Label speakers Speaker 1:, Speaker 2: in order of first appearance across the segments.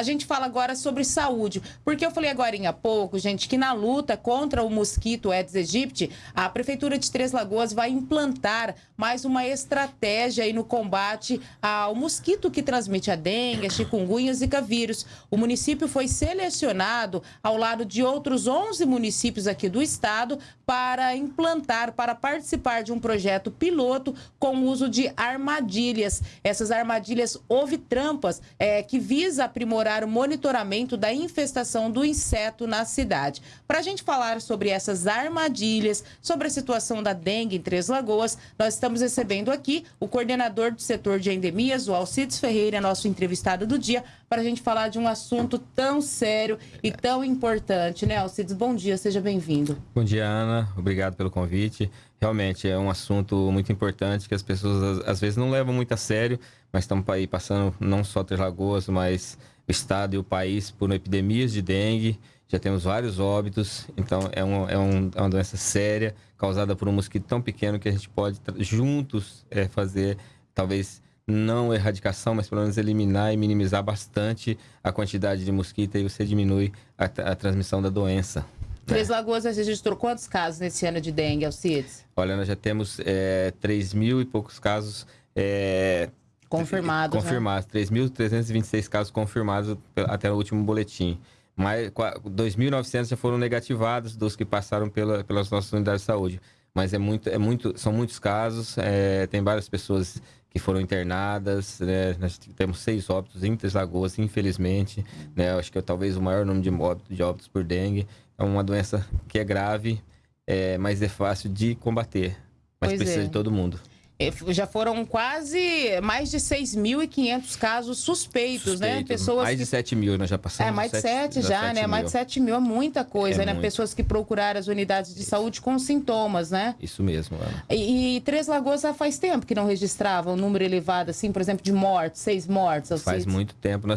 Speaker 1: A gente fala agora sobre saúde, porque eu falei agora há pouco, gente, que na luta contra o mosquito Aedes aegypti, a Prefeitura de Três Lagoas vai implantar mais uma estratégia aí no combate ao mosquito que transmite a dengue, a chikungunya e zika vírus. O município foi selecionado ao lado de outros 11 municípios aqui do estado para implantar, para participar de um projeto piloto com o uso de armadilhas. Essas armadilhas houve trampas é, que visa aprimorar o monitoramento da infestação do inseto na cidade. Para a gente falar sobre essas armadilhas, sobre a situação da dengue em Três Lagoas, nós estamos recebendo aqui o coordenador do setor de endemias, o Alcides Ferreira, nosso entrevistado do dia, para a gente falar de um assunto tão sério e tão importante, né, Alcides? Bom dia, seja bem-vindo.
Speaker 2: Bom dia, Ana. Obrigado pelo convite. Realmente é um assunto muito importante que as pessoas às vezes não levam muito a sério, mas estamos aí passando não só Três Lagoas, mas o estado e o país por epidemias de dengue. Já temos vários óbitos, então é, um, é, um, é uma doença séria causada por um mosquito tão pequeno que a gente pode juntos é, fazer, talvez não erradicação, mas pelo menos eliminar e minimizar bastante a quantidade de mosquito e você diminui a, a transmissão da doença.
Speaker 1: Três né? Lagoas registrou quantos casos nesse ano de dengue, Alcides?
Speaker 2: Olha, nós já temos é, 3 mil e poucos casos é,
Speaker 1: confirmados.
Speaker 2: Confirmados, né? 3.326 casos confirmados até o último boletim. Mais 2.900 já foram negativados dos que passaram pela, pelas nossas unidades de saúde. Mas é muito, é muito, são muitos casos, é, tem várias pessoas que foram internadas, né? Nós temos seis óbitos em Três Lagoas, infelizmente, né? Acho que é talvez o maior número de óbitos, de óbitos por dengue. É uma doença que é grave, é, mas é fácil de combater. Mas pois precisa é. de todo mundo.
Speaker 1: É, já foram quase mais de 6.500 casos suspeitos, né? Suspeito.
Speaker 2: né? Pessoas mais que... de 7 mil, nós já passamos.
Speaker 1: É, mais de 7 já, 7 né? Mil. Mais de 7 mil é muita coisa, é né? Muito. Pessoas que procuraram as unidades de Isso. saúde com sintomas, né?
Speaker 2: Isso mesmo, Ana.
Speaker 1: E, e Três Lagoas já faz tempo que não registrava um número elevado, assim, por exemplo, de mortes, seis mortes.
Speaker 2: Faz muito tempo.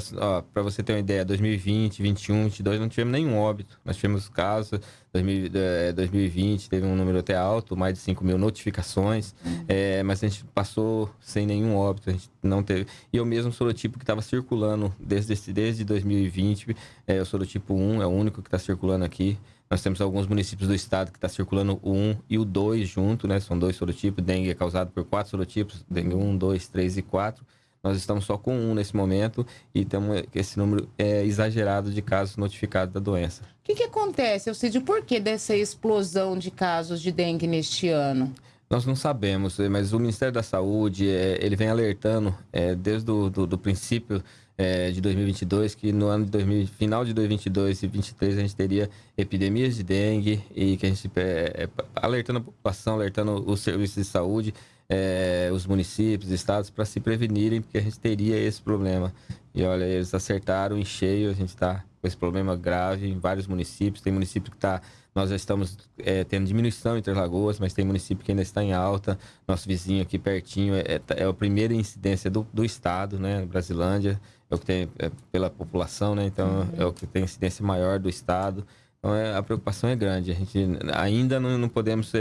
Speaker 2: Para você ter uma ideia, 2020, 21, 22, não tivemos nenhum óbito. Nós tivemos casos 2020 teve um número até alto, mais de 5 mil notificações, uhum. é, mas a gente passou sem nenhum óbito, a gente não teve. E eu mesmo sou do tipo que estava circulando desde, desde 2020, é, eu sou do tipo 1, é o único que está circulando aqui. Nós temos alguns municípios do estado que está circulando o 1 e o 2 junto, né? São dois sorotipos. Dengue é causado por quatro sorotipos, dengue 1, 2, 3 e 4. Nós estamos só com um nesse momento e temos esse número é exagerado de casos notificados da doença. O
Speaker 1: que, que acontece, Alcide? Por que dessa explosão de casos de dengue neste ano?
Speaker 2: Nós não sabemos, mas o Ministério da Saúde é, ele vem alertando é, desde o do, do princípio é, de 2022 que no ano de 2000, final de 2022 e 2023 a gente teria epidemias de dengue e que a gente é, é, alertando a população, alertando os serviços de saúde é, os municípios, estados, para se prevenirem, porque a gente teria esse problema. E olha, eles acertaram em cheio, a gente está com esse problema grave em vários municípios. Tem município que está. Nós já estamos é, tendo diminuição entre Lagoas, mas tem município que ainda está em alta. Nosso vizinho aqui pertinho é, é, é a primeira incidência do, do estado, né? Brasilândia, é o que tem é, pela população, né? Então uhum. é o que tem incidência maior do estado. Então é, a preocupação é grande. A gente ainda não, não podemos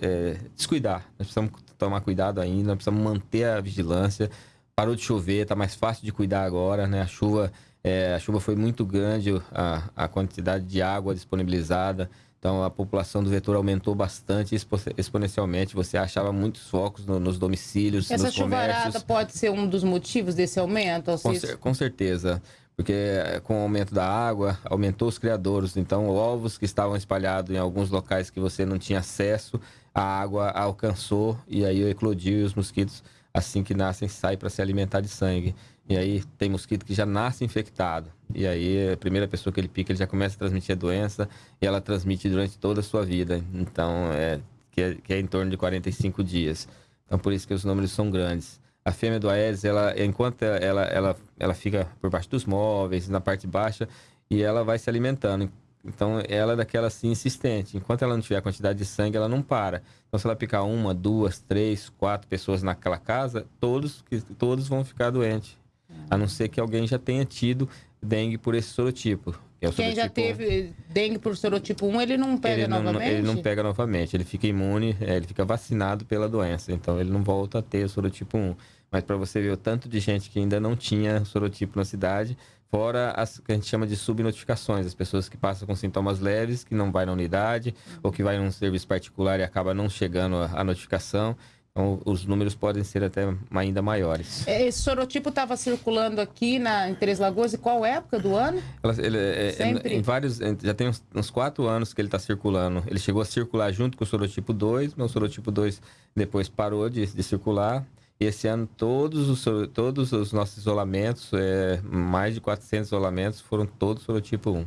Speaker 2: é, descuidar. Nós precisamos tomar cuidado ainda, nós precisamos manter a vigilância. Parou de chover, está mais fácil de cuidar agora, né? A chuva, é, a chuva foi muito grande, a, a quantidade de água disponibilizada. Então a população do vetor aumentou bastante exponencialmente. Você achava muitos focos no, nos domicílios,
Speaker 1: Essa
Speaker 2: nos
Speaker 1: comércios. Essa chuvarada pode ser um dos motivos desse aumento?
Speaker 2: Com, cer com certeza porque eh, com o aumento da água, aumentou os criadouros. Então, ovos que estavam espalhados em alguns locais que você não tinha acesso, a água alcançou e aí eclodiu e os mosquitos, assim que nascem, saem para se alimentar de sangue. E aí tem mosquito que já nasce infectado. E aí a primeira pessoa que ele pica, ele já começa a transmitir a doença e ela transmite durante toda a sua vida. Então, é, que, é, que é em torno de 45 dias. Então, por isso que os números são grandes a fêmea do Aedes, ela, enquanto ela, ela, ela fica por baixo dos móveis, na parte baixa, e ela vai se alimentando. Então, ela é daquela assim insistente. Enquanto ela não tiver a quantidade de sangue, ela não para. Então, se ela picar uma, duas, três, quatro pessoas naquela casa, todos, todos vão ficar doentes. A não ser que alguém já tenha tido dengue por esse sorotipo.
Speaker 1: Que é Quem já teve dengue por sorotipo 1, ele não pega
Speaker 2: ele
Speaker 1: não, novamente?
Speaker 2: Ele não pega novamente, ele fica imune, é, ele fica vacinado pela doença, então ele não volta a ter o sorotipo 1. Mas para você ver o tanto de gente que ainda não tinha sorotipo na cidade, fora as que a gente chama de subnotificações, as pessoas que passam com sintomas leves, que não vai na unidade, ou que vai num serviço particular e acaba não chegando a, a notificação. Então, os números podem ser até ainda maiores.
Speaker 1: É, esse sorotipo estava circulando aqui na, em Três Lagoas e qual época do ano?
Speaker 2: Ela, ele, é, é Sempre? Em, em vários, já tem uns, uns, quatro anos que ele está circulando. Ele chegou a circular junto com o sorotipo 2, mas o sorotipo 2 depois parou de, de circular. E esse ano todos os, todos os nossos isolamentos, é, mais de 400 isolamentos, foram todos sorotipo 1.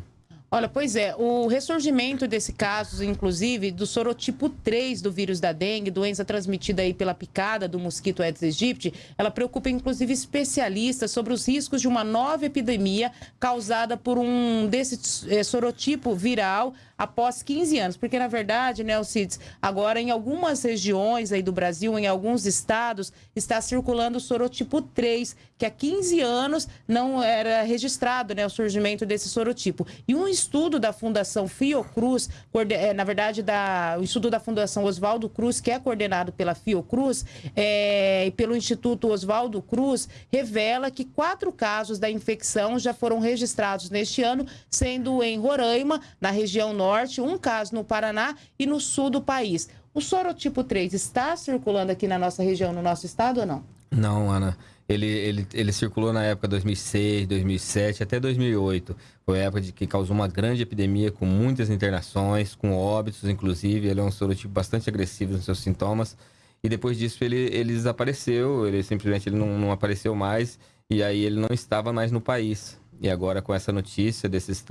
Speaker 1: Olha, pois é, o ressurgimento desse caso, inclusive, do sorotipo 3 do vírus da dengue, doença transmitida aí pela picada do mosquito Aedes aegypti, ela preocupa inclusive especialistas sobre os riscos de uma nova epidemia causada por um desse é, sorotipo viral após 15 anos, porque na verdade, né, Alcides, agora em algumas regiões aí do Brasil, em alguns estados, está circulando o sorotipo 3, que há 15 anos não era registrado, né, o surgimento desse sorotipo. E um estudo da Fundação Fiocruz, é, na verdade, da, o estudo da Fundação Oswaldo Cruz, que é coordenado pela Fiocruz é, e pelo Instituto Oswaldo Cruz, revela que quatro casos da infecção já foram registrados neste ano, sendo em Roraima, na região norte, um caso no Paraná e no sul do país. O sorotipo 3 está circulando aqui na nossa região, no nosso estado ou não?
Speaker 2: Não, Ana. Ele, ele, ele circulou na época 2006, 2007, até 2008. Foi a época de que causou uma grande epidemia com muitas internações, com óbitos, inclusive. Ele é um sorotipo bastante agressivo nos seus sintomas. E depois disso ele, ele desapareceu, ele simplesmente ele não, não apareceu mais. E aí ele não estava mais no país. E agora com essa notícia desses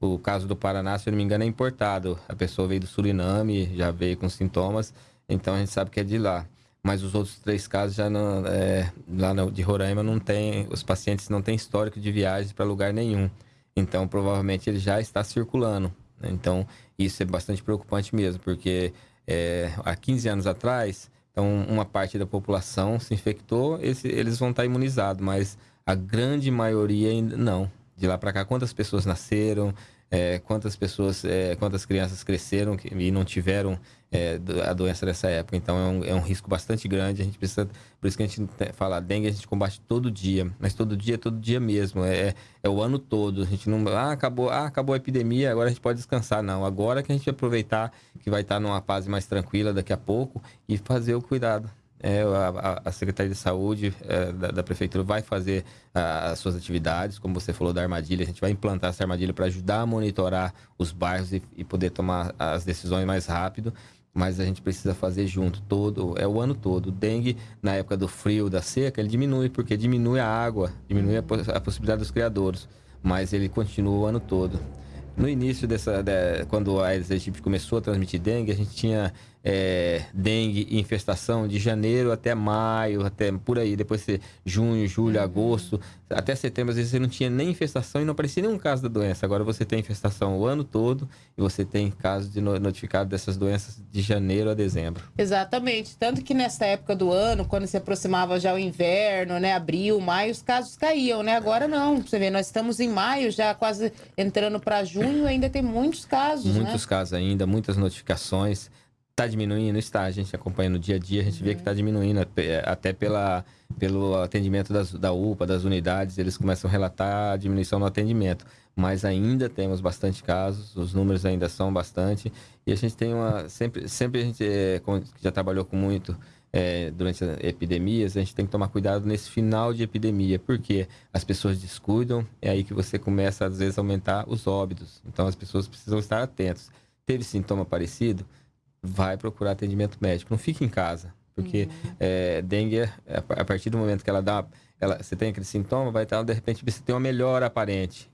Speaker 2: o caso do Paraná, se eu não me engano, é importado. A pessoa veio do Suriname, já veio com sintomas, então a gente sabe que é de lá. Mas os outros três casos já não, é, lá no, de Roraima não tem, os pacientes não têm histórico de viagens para lugar nenhum. Então provavelmente ele já está circulando. Né? Então isso é bastante preocupante mesmo, porque é, há 15 anos atrás, então uma parte da população se infectou, esse, eles vão estar imunizados, mas a grande maioria ainda não. De lá para cá, quantas pessoas nasceram, é, quantas pessoas, é, quantas crianças cresceram e não tiveram é, a doença nessa época. Então é um, é um, risco bastante grande. A gente precisa, por isso que a gente fala, dengue a gente combate todo dia, mas todo dia, todo dia mesmo. É, é o ano todo. A gente não, ah, acabou, ah, acabou a epidemia, agora a gente pode descansar. Não, agora que a gente aproveitar que vai estar numa fase mais tranquila daqui a pouco e fazer o cuidado é, a, a, Secretaria de Saúde é, da, da, Prefeitura vai fazer a, as suas atividades, como você falou da armadilha, a gente vai implantar essa armadilha para ajudar a monitorar os bairros e, e, poder tomar as decisões mais rápido, mas a gente precisa fazer junto, todo, é o ano todo. O dengue, na época do frio, da seca, ele diminui, porque diminui a água, diminui a, a possibilidade dos criadores, mas ele continua o ano todo. No início dessa, de, quando a Aedes aegypti começou a transmitir dengue, a gente tinha é, dengue e infestação de janeiro até maio, até por aí. Depois ser junho, julho, uhum. agosto, até setembro, às vezes você não tinha nem infestação e não aparecia nenhum caso da doença. Agora você tem infestação o ano todo e você tem casos de notificado dessas doenças de janeiro a dezembro.
Speaker 1: Exatamente. Tanto que nessa época do ano, quando se aproximava já o inverno, né, abril, maio, os casos caíam, né? Agora não. Você vê, nós estamos em maio, já quase entrando para junho, ainda tem muitos casos,
Speaker 2: Muitos
Speaker 1: né?
Speaker 2: casos ainda, muitas notificações. Está diminuindo? Está. A gente acompanha no dia a dia, a gente vê que está diminuindo, até pela, pelo atendimento das, da UPA, das unidades, eles começam a relatar a diminuição no atendimento. Mas ainda temos bastante casos, os números ainda são bastante. E a gente tem uma. Sempre, sempre a gente é, já trabalhou com muito é, durante as epidemias, a gente tem que tomar cuidado nesse final de epidemia, porque as pessoas descuidam, é aí que você começa, às vezes, a aumentar os óbitos. Então as pessoas precisam estar atentos. Teve sintoma parecido? Vai procurar atendimento médico. Não fique em casa, porque uhum. é, dengue, é, a partir do momento que ela dá, ela, você tem aquele sintoma, vai estar, de repente, você tem uma melhora aparente.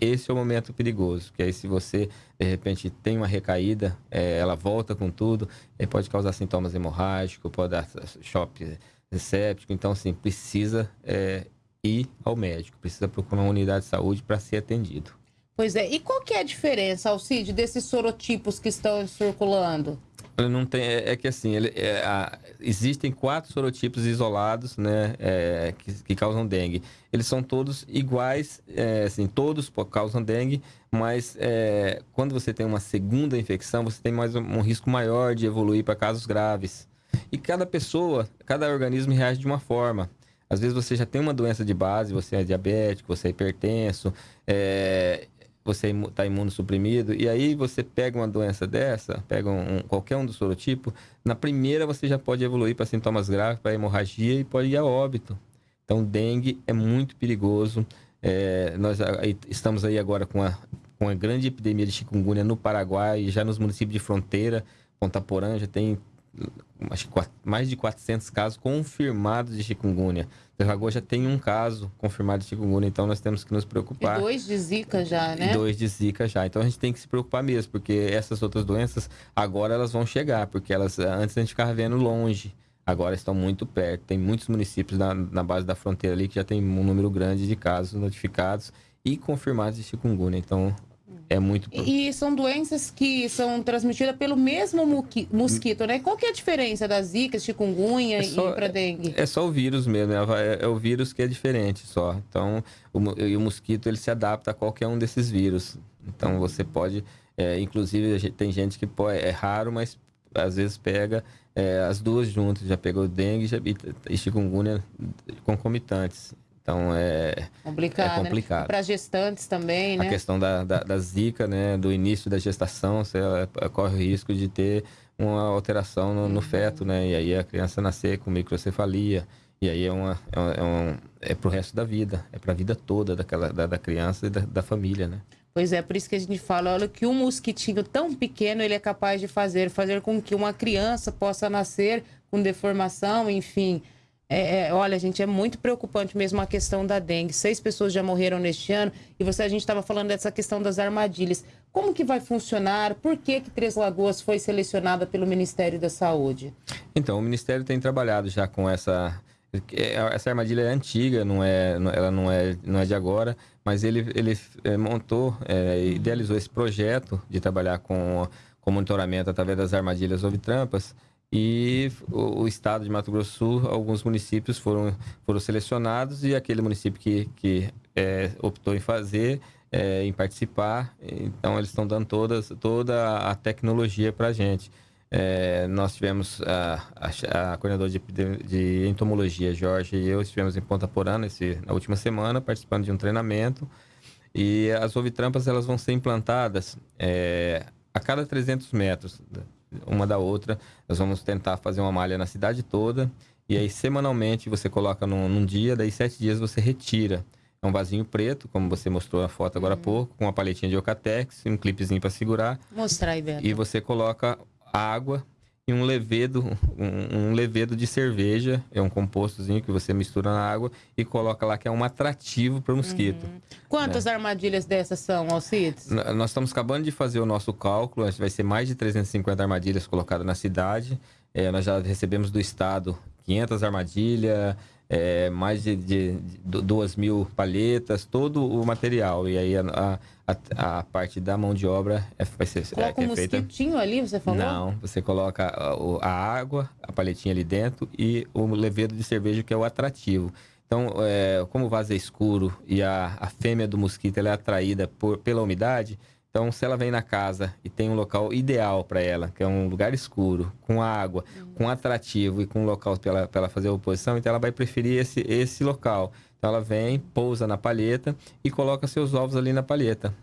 Speaker 2: Esse é o momento perigoso, que aí se você, de repente, tem uma recaída, é, ela volta com tudo, pode causar sintomas hemorrágicos, pode dar choque séptico. Então, assim, precisa é, ir ao médico, precisa procurar uma unidade de saúde para ser atendido.
Speaker 1: Pois é. E qual que é a diferença, Alcide, desses sorotipos que estão circulando?
Speaker 2: Não tem, é, é que assim, ele, é, a, existem quatro sorotipos isolados, né, é, que, que, causam dengue. Eles são todos iguais, é, assim, todos causam dengue, mas é, quando você tem uma segunda infecção, você tem mais um, um risco maior de evoluir para casos graves. E cada pessoa, cada organismo reage de uma forma. Às vezes você já tem uma doença de base, você é diabético, você é hipertenso, é, você está imunossuprimido, e aí você pega uma doença dessa, pega um, qualquer um do sorotipo, na primeira você já pode evoluir para sintomas graves, para hemorragia e pode ir a óbito. Então, dengue é muito perigoso. É, nós estamos aí agora com a, com a grande epidemia de chikungunya no Paraguai, já nos municípios de fronteira, Ponta Porã já tem acho que mais de 400 casos confirmados de chikungunya. Lagoa já tem um caso confirmado de chikungunya, então nós temos que nos preocupar.
Speaker 1: E dois de zika já, né?
Speaker 2: E dois de zika já. Então a gente tem que se preocupar mesmo, porque essas outras doenças agora elas vão chegar, porque elas antes a gente ficava vendo longe, agora estão muito perto. Tem muitos municípios na, na base da fronteira ali que já tem um número grande de casos notificados e confirmados de chikungunya. Então é muito.
Speaker 1: E são doenças que são transmitidas pelo mesmo mosquito, né? Qual que é a diferença da zika, chikungunya é só, e para dengue?
Speaker 2: É só o vírus mesmo, é, é, o vírus que é diferente só. Então, o, o mosquito ele se adapta a qualquer um desses vírus. Então, você pode, é, inclusive, tem gente que pode, é raro, mas às vezes pega é, as duas juntas. Já pegou dengue e chikungunya concomitantes. Então é
Speaker 1: complicado.
Speaker 2: É complicado. Né?
Speaker 1: Para gestantes também, né?
Speaker 2: A questão da, da, da, zika, né? Do início da gestação, você corre o risco de ter uma alteração no, no, feto, né? E aí a criança nascer com microcefalia. E aí é, uma, é, um, é, um, é pro resto da vida, é para a vida toda daquela, da, da criança e da, da família, né?
Speaker 1: Pois é, por isso que a gente fala, olha, que um mosquitinho tão pequeno ele é capaz de fazer, fazer com que uma criança possa nascer com deformação, enfim, é, é, olha, gente, é muito preocupante mesmo a questão da dengue. Seis pessoas já morreram neste ano e você a gente estava falando dessa questão das armadilhas. Como que vai funcionar? Por que que Três Lagoas foi selecionada pelo Ministério da Saúde?
Speaker 2: Então, o Ministério tem trabalhado já com essa essa armadilha é antiga, não é, ela não é, não é de agora, mas ele, ele é, montou, é, idealizou esse projeto de trabalhar com, com monitoramento através das armadilhas ou trampas e o, o, estado de Mato Grosso Sul, alguns municípios foram, foram selecionados e aquele município que, que é, optou em fazer, é, em participar, então eles estão dando todas, toda a tecnologia para a gente. É, nós tivemos a, a, a coordenadora de, de, entomologia, Jorge, e eu estivemos em Ponta Porã na última semana, participando de um treinamento. E as ovitrampas elas vão ser implantadas é, a cada 300 metros uma da outra. Nós vamos tentar fazer uma malha na cidade toda. E aí, semanalmente, você coloca num, num dia, daí sete dias você retira. É um vasinho preto, como você mostrou na foto agora há uhum. pouco, com uma paletinha de Ocatex, um clipezinho para segurar.
Speaker 1: Mostrar aí, Beto.
Speaker 2: E você coloca água e um levedo, um, um, levedo de cerveja, é um compostozinho que você mistura na água e coloca lá que é um atrativo para o mosquito. Uhum.
Speaker 1: Quantas né? armadilhas dessas são, Alcides?
Speaker 2: Nós estamos acabando de fazer o nosso cálculo, vai ser mais de 350 armadilhas colocadas na cidade. É, nós já recebemos do estado 500 armadilhas, é, mais de, de, de, duas mil palhetas, todo o material. E aí a, a, a parte da mão de obra é, vai ser
Speaker 1: coloca
Speaker 2: é,
Speaker 1: um é feita... mosquitinho ali, você falou?
Speaker 2: Não, você coloca a, a, água, a palhetinha ali dentro e o levedo de cerveja que é o atrativo. Então, é, como o vaso é escuro e a, a fêmea do mosquito é atraída por, pela umidade, então, se ela vem na casa e tem um local ideal para ela, que é um lugar escuro, com água, uhum. com atrativo e com um local para ela, ela fazer a oposição, então ela vai preferir esse, esse local. Então, ela vem, pousa na palheta e coloca seus ovos ali na palheta.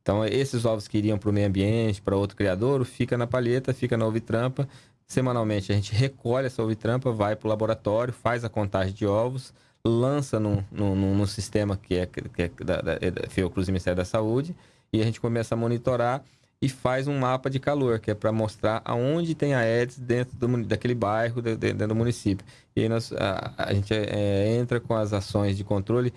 Speaker 2: Então, esses ovos que iriam para o meio ambiente, para outro criador, fica na palheta, fica na ovitrampa. Semanalmente, a gente recolhe essa ovitrampa, vai para o laboratório, faz a contagem de ovos, lança num, num, num sistema que é, que é da, da, da Fiocruz e Ministério da Saúde e a gente começa a monitorar e faz um mapa de calor, que é para mostrar aonde tem a Aedes dentro do, daquele bairro, dentro do município. E aí nós, a, a gente é, entra com as ações de controle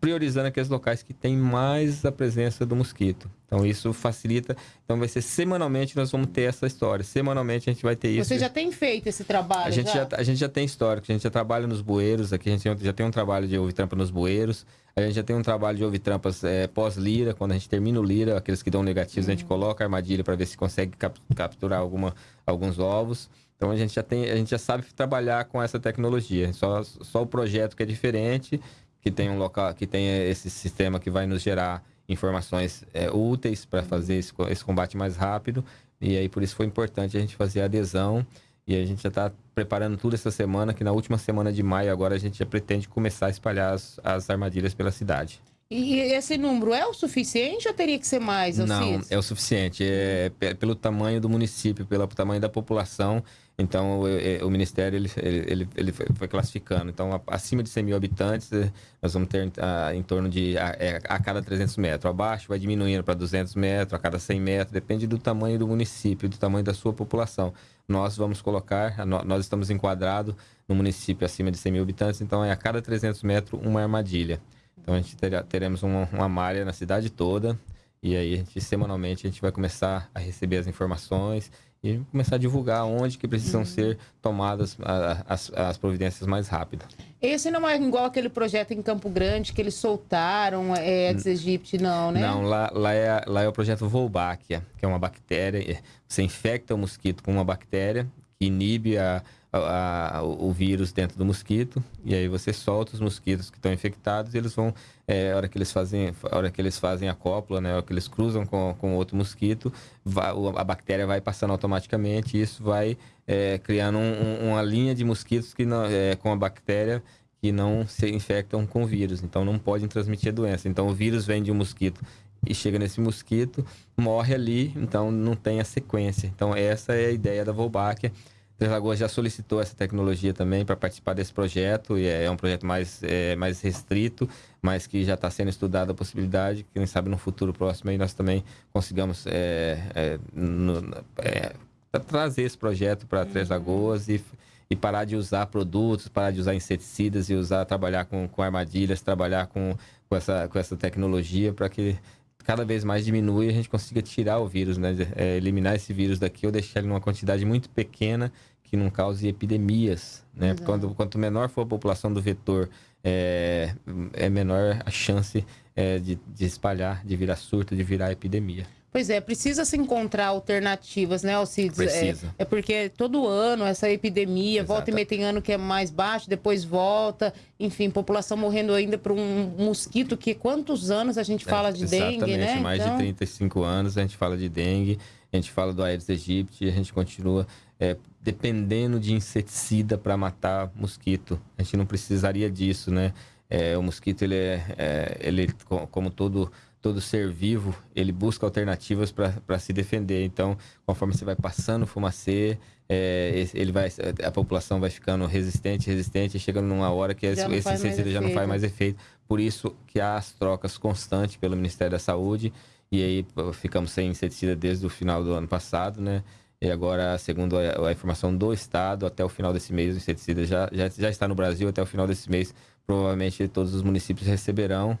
Speaker 2: priorizando aqueles locais que tem mais a presença do mosquito. Então isso facilita. Então vai ser semanalmente nós vamos ter essa história. Semanalmente a gente vai ter isso.
Speaker 1: Você já tem feito esse trabalho?
Speaker 2: A gente
Speaker 1: já,
Speaker 2: já a gente já tem histórico. A gente já trabalha nos bueiros. Aqui a gente já tem um trabalho de ouvir trampa nos bueiros. A gente já tem um trabalho de ouvir trampas é, pós-lira. Quando a gente termina o lira, aqueles que dão negativos, uhum. a gente uhum. coloca a armadilha para ver se consegue cap capturar alguma, alguns ovos. Então a gente já tem, a gente já sabe trabalhar com essa tecnologia. Só, só o projeto que é diferente, que tem um local, que tem esse sistema que vai nos gerar informações é, úteis para fazer esse, esse, combate mais rápido. E aí, por isso foi importante a gente fazer a adesão. E a gente já está preparando tudo essa semana, que na última semana de maio agora a gente já pretende começar a espalhar as, as armadilhas pela cidade.
Speaker 1: E esse número é o suficiente ou teria que ser mais?
Speaker 2: Não, é o suficiente. É, pelo tamanho do município, pelo tamanho da população. Então, o, o Ministério ele, ele, ele foi classificando. Então, acima de 100 mil habitantes, eh, nós vamos ter a, em torno de a, é, a, cada 300 metros. Abaixo, vai diminuindo para 200 metros, a cada 100 metros. Depende do tamanho do município, do tamanho da sua população. Nós vamos colocar, nós estamos enquadrados no município acima de 100 mil habitantes, então é a cada 300 metros uma armadilha. Então, a gente terá, teremos uma, uma malha na cidade toda. E aí, a gente, semanalmente, a gente vai começar a receber as informações e começar a divulgar onde que precisam uhum. ser tomadas as, as providências mais rápido.
Speaker 1: Esse não é igual aquele projeto em Campo Grande que eles soltaram, é Aedes aegypti, não, né?
Speaker 2: Não, lá, lá, é, lá é o projeto Wolbachia, que é uma bactéria. Você infecta o mosquito com uma bactéria que inibe a, a, a, o vírus dentro do mosquito e aí você solta os mosquitos que estão infectados e eles vão é, a hora que eles fazem a hora que eles fazem a cópula né a hora que eles cruzam com, com outro mosquito vai, a bactéria vai passando automaticamente e isso vai é, criando um, uma linha de mosquitos que não, é, com a bactéria que não se infectam com o vírus. Então não podem transmitir a doença. Então o vírus vem de um mosquito e chega nesse mosquito morre ali então não tem a sequência então essa é a ideia da Wolbachia Três Lagoas já solicitou essa tecnologia também para participar desse projeto, e é, é um projeto mais, é, mais restrito, mas que já está sendo estudada a possibilidade, quem sabe no futuro próximo aí nós também consigamos é, é no, é, trazer esse projeto para Três. Lagoas e, e parar de usar produtos, parar de usar inseticidas e usar, trabalhar com, com armadilhas, trabalhar com, com, essa, com essa tecnologia para que cada vez mais diminui e a gente consiga tirar o vírus, né? É, eliminar esse vírus daqui ou deixar ele numa quantidade muito pequena que não cause epidemias, né? Quando, quanto menor for a população do vetor, é, é menor a chance é, de, de espalhar, de virar surto, de virar epidemia.
Speaker 1: Pois é, precisa se encontrar alternativas, né, Alcides?
Speaker 2: Precisa.
Speaker 1: É, é porque todo ano essa epidemia, Exato. volta e meia tem ano que é mais baixo, depois volta, enfim, população morrendo ainda por um mosquito que quantos anos a gente é, fala é, de dengue, né?
Speaker 2: mais então... de 35 anos a gente fala de dengue, a gente fala do Aedes aegypti, a gente continua é, dependendo de inseticida para matar mosquito. A gente não precisaria disso, né? É, o mosquito, ele é, é ele, como todo todo ser vivo, ele busca alternativas para se defender. Então, conforme você vai passando o fumacê, é, ele vai, a população vai ficando resistente, resistente, chegando numa hora que esse, esse inseticida já não faz mais efeito. Por isso que há as trocas constantes pelo Ministério da Saúde, e aí ficamos sem inseticida desde o final do ano passado, né? E agora, segundo a, a informação do Estado, até o final desse mês, o inseticida já, já, já está no Brasil, até o final desse mês, provavelmente todos os municípios receberão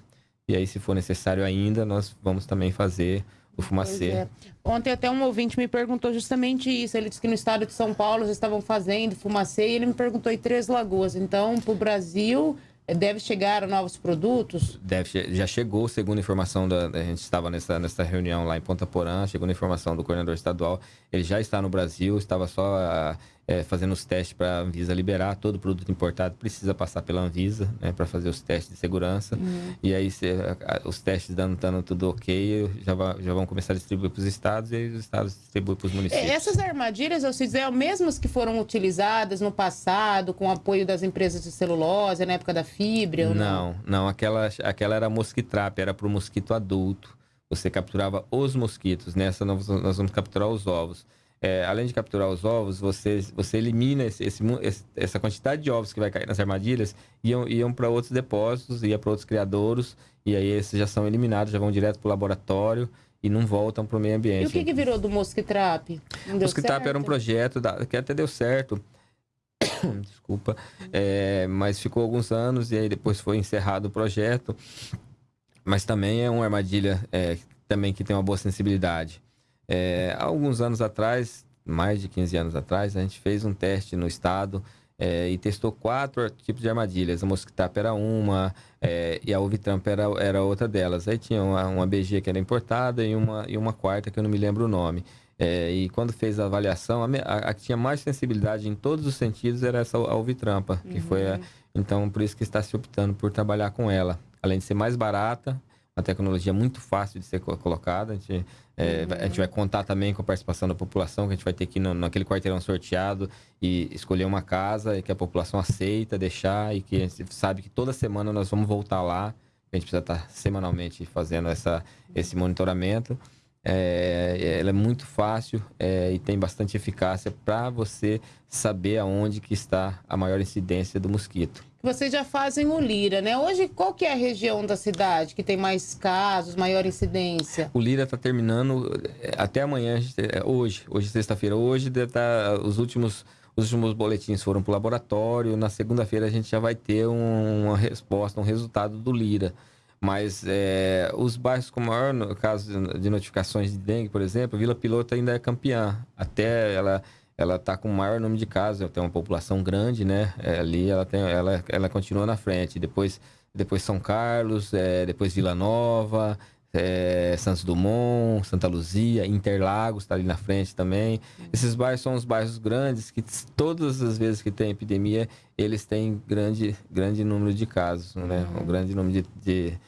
Speaker 2: e aí, se for necessário ainda, nós vamos também fazer o fumacê. É.
Speaker 1: Ontem até um ouvinte me perguntou justamente isso. Ele disse que no estado de São Paulo já estavam fazendo fumacê e ele me perguntou em Três Lagoas. Então, para o Brasil, Deve chegar novos produtos?
Speaker 2: Deve, já chegou, segundo a informação da. A gente estava nessa, nessa reunião lá em Ponta Porã, chegou a informação do coordenador estadual. Ele já está no Brasil, estava só a, é, fazendo os testes para a Anvisa liberar. Todo produto importado precisa passar pela Anvisa né, para fazer os testes de segurança. Uhum. E aí, se, os testes dando, dando tudo ok, já, já vão começar a distribuir para os estados e aí os estados distribuem para os municípios.
Speaker 1: Essas armadilhas, eu sei dizer, são mesmas que foram utilizadas no passado com o apoio das empresas de celulose, na época da fibra?
Speaker 2: Não, não, não, aquela, aquela era mosquitrap, era para o mosquito adulto. Você capturava os mosquitos. Nessa, nós, nós vamos capturar os ovos é, além de capturar os ovos, você, você elimina esse, esse, essa quantidade de ovos que vai cair nas armadilhas, iam, iam para outros depósitos, ia para outros criadouros, e aí esses já são eliminados, já vão direto para o laboratório e não voltam para o meio ambiente. E
Speaker 1: o que, que virou do Mosquitrap?
Speaker 2: Mosquitrap era um projeto da, que até deu certo, desculpa, é, mas ficou alguns anos e aí depois foi encerrado o projeto. Mas também é uma armadilha é, também que tem uma boa sensibilidade. É, alguns anos atrás, mais de 15 anos atrás, a gente fez um teste no estado é, e testou quatro tipos de armadilhas. A mosquitapa era uma é, e a ovitrampa era, era outra delas. Aí tinha uma, uma BG que era importada e uma, e uma quarta que eu não me lembro o nome. É, e quando fez a avaliação, a, que tinha mais sensibilidade em todos os sentidos era essa alvitrampa, que uhum. foi a, então por isso que está se optando por trabalhar com ela. Além de ser mais barata, uma tecnologia muito fácil de ser colocada. A gente, é, a gente vai contar também com a participação da população, que a gente vai ter que ir no, naquele quarteirão sorteado e escolher uma casa e que a população aceita deixar e que a gente sabe que toda semana nós vamos voltar lá. A gente precisa estar semanalmente fazendo essa, esse monitoramento. É, ela é muito fácil é, e tem bastante eficácia para você saber aonde que está a maior incidência do mosquito.
Speaker 1: Vocês já fazem o Lira, né? Hoje, qual que é a região da cidade que tem mais casos, maior incidência?
Speaker 2: O Lira está terminando é, até amanhã, é, hoje, hoje sexta-feira. Hoje tá, os últimos os últimos boletins foram para o laboratório. Na segunda-feira a gente já vai ter um, uma resposta, um resultado do Lira. Mas é, os bairros com maior no caso de notificações de dengue, por exemplo, Vila Piloto ainda é campeã. Até ela ela está com o maior número de casos, tem uma população grande, né? É, ali ela, tem, ela, ela continua na frente. Depois, depois São Carlos, é, depois Vila Nova, é, Santos Dumont, Santa Luzia, Interlagos está ali na frente também. Esses bairros são os bairros grandes que todas as vezes que tem epidemia, eles têm grande, grande número de casos, né? Um grande número de, de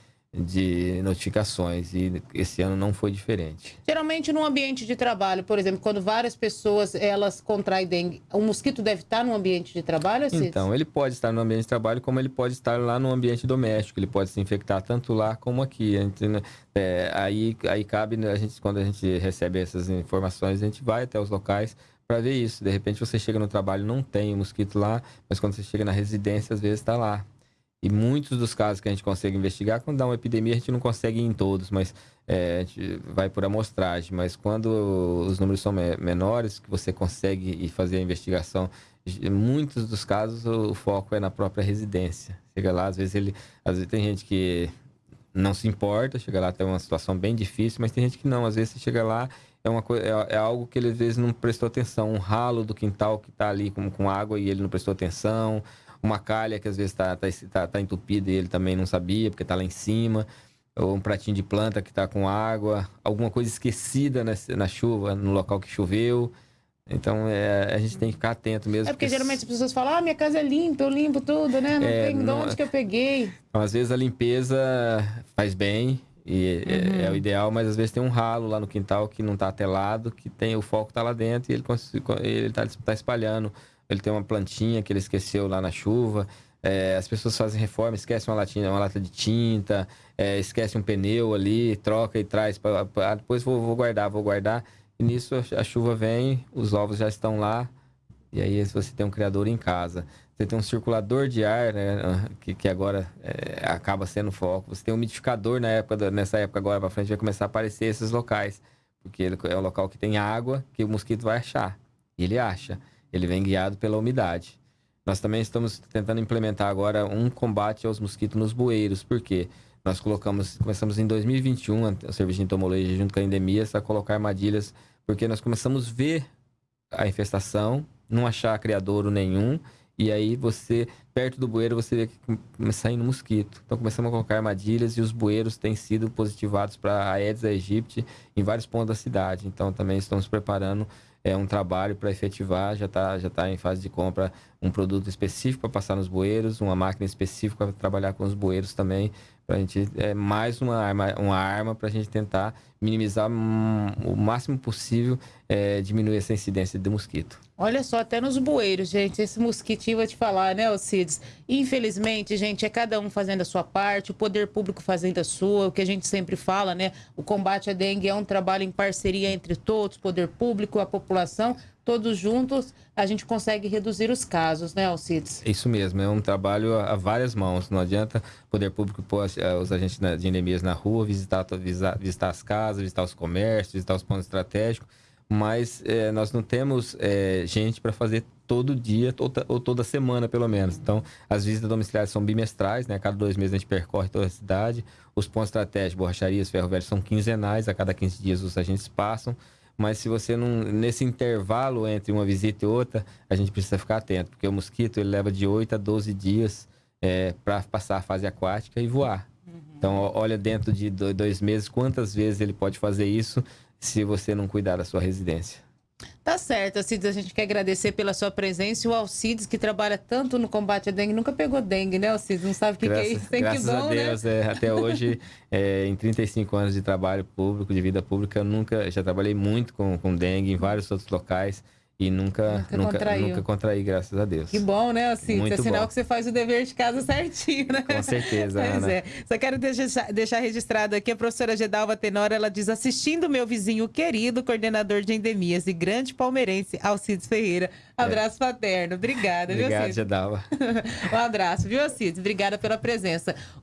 Speaker 2: de notificações e esse ano não foi diferente.
Speaker 1: Geralmente no ambiente de trabalho, por exemplo, quando várias pessoas elas contraem dengue, o mosquito deve estar no ambiente de trabalho?
Speaker 2: Cid? Então, ele pode estar no ambiente de trabalho como ele pode estar lá no ambiente doméstico, ele pode se infectar tanto lá como aqui. Gente, né, é, aí, aí cabe, né, a gente, quando a gente recebe essas informações, a gente vai até os locais para ver isso. De repente você chega no trabalho não tem mosquito lá, mas quando você chega na residência, às vezes está lá. E muitos dos casos que a gente consegue investigar, quando dá uma epidemia, a gente não consegue ir em todos, mas é, a gente vai por amostragem. Mas quando os números são menores, que você consegue fazer a investigação, muitos dos casos o foco é na própria residência. Chega lá, às vezes ele. Às vezes tem gente que não se importa, chega lá tem uma situação bem difícil, mas tem gente que não. Às vezes você chega lá, é, uma é, é, algo que ele às vezes não prestou atenção. Um ralo do quintal que está ali com, com água e ele não prestou atenção uma calha que às vezes está tá, tá, tá entupida e ele também não sabia, porque está lá em cima, ou um pratinho de planta que está com água, alguma coisa esquecida na, na chuva, no local que choveu. Então, é, a gente tem que ficar atento mesmo.
Speaker 1: É porque, porque geralmente as pessoas falam, ah, minha casa é limpa, eu limpo tudo, né? Não é, tem de onde que eu peguei.
Speaker 2: Então, às vezes a limpeza faz bem e é, uhum. é, é, o ideal, mas às vezes tem um ralo lá no quintal que não está telado, que tem o foco está lá dentro e ele está tá espalhando ele tem uma plantinha que ele esqueceu lá na chuva. É, as pessoas fazem reforma, esquecem uma, latinha, uma lata de tinta, é, esquece um pneu ali, troca e traz. Pra depois vou, vou, guardar, vou guardar. E nisso a, a, chuva vem, os ovos já estão lá. E aí você tem um criador em casa. Você tem um circulador de ar, né, que, que agora é, acaba sendo foco. Você tem um umidificador na época, nessa época agora para frente vai começar a aparecer esses locais. Porque ele é o local que tem água que o mosquito vai achar. E ele acha. Ele vem guiado pela umidade. Nós também estamos tentando implementar agora um combate aos mosquitos nos bueiros, porque nós colocamos, começamos em 2021, o serviço de entomologia junto com a endemias, a colocar armadilhas, porque nós começamos a ver a infestação, não achar criadouro nenhum, e aí você, perto do bueiro, você vê que começa saindo mosquito. Então começamos a colocar armadilhas e os bueiros têm sido positivados para a Aedes aegypti em vários pontos da cidade. Então também estamos preparando é um trabalho para efetivar, já está já tá em fase de compra um produto específico para passar nos bueiros, uma máquina específica para trabalhar com os bueiros também, para a gente é mais uma arma, uma arma para a gente tentar minimizar o máximo possível, é, diminuir essa incidência de mosquito.
Speaker 1: Olha só, até nos bueiros, gente, esse mosquitinho vou te falar, né, Alcides? Infelizmente, gente, é cada um fazendo a sua parte, o poder público fazendo a sua, o que a gente sempre fala, né? O combate à dengue é um trabalho em parceria entre todos, poder público, a população, todos juntos, a gente consegue reduzir os casos, né, Alcides?
Speaker 2: Isso mesmo, é um trabalho a várias mãos. Não adianta o poder público pôr eh, os agentes de endemias na rua, visitar, visitar as casas, visitar os comércios, visitar os pontos estratégicos mas é, nós não temos é, gente para fazer todo dia toda, ou toda semana, pelo menos. Então, as visitas domiciliares são bimestrais, né? A cada dois meses a gente percorre toda a cidade. Os pontos estratégicos, borracharias, ferro velho, são quinzenais. A cada 15 dias os agentes passam. Mas se você não... Nesse intervalo entre uma visita e outra, a gente precisa ficar atento. Porque o mosquito, ele leva de 8 a 12 dias é, para passar a fase aquática e voar. Então, olha dentro de dois meses quantas vezes ele pode fazer isso se você não cuidar da sua residência.
Speaker 1: Tá certo, Alcides, a gente quer agradecer pela sua presença o Alcides, que trabalha tanto no combate à dengue, nunca pegou dengue, né, Alcides? Não sabe o que,
Speaker 2: graças,
Speaker 1: que é isso? Tem
Speaker 2: graças
Speaker 1: que bom,
Speaker 2: a Deus,
Speaker 1: né?
Speaker 2: é, até hoje, é, em 35 anos de trabalho público, de vida pública, nunca, já trabalhei muito com, com dengue em vários outros locais. E nunca, nunca, nunca, contraiu. nunca contraí, graças a Deus.
Speaker 1: Que bom, né, assim? Muito é sinal bom. que você faz o dever de casa certinho, né?
Speaker 2: Com certeza,
Speaker 1: pois
Speaker 2: Ana.
Speaker 1: É. Só quero deixar, deixar registrado aqui a professora Gedalva Tenor, ela diz, assistindo meu vizinho querido, coordenador de endemias e grande palmeirense, Alcides Ferreira. Abraço é. paterno. Obrigada,
Speaker 2: Obrigado,
Speaker 1: viu, Alcides?
Speaker 2: Gedalva.
Speaker 1: um abraço, viu, Alcides? Obrigada pela presença.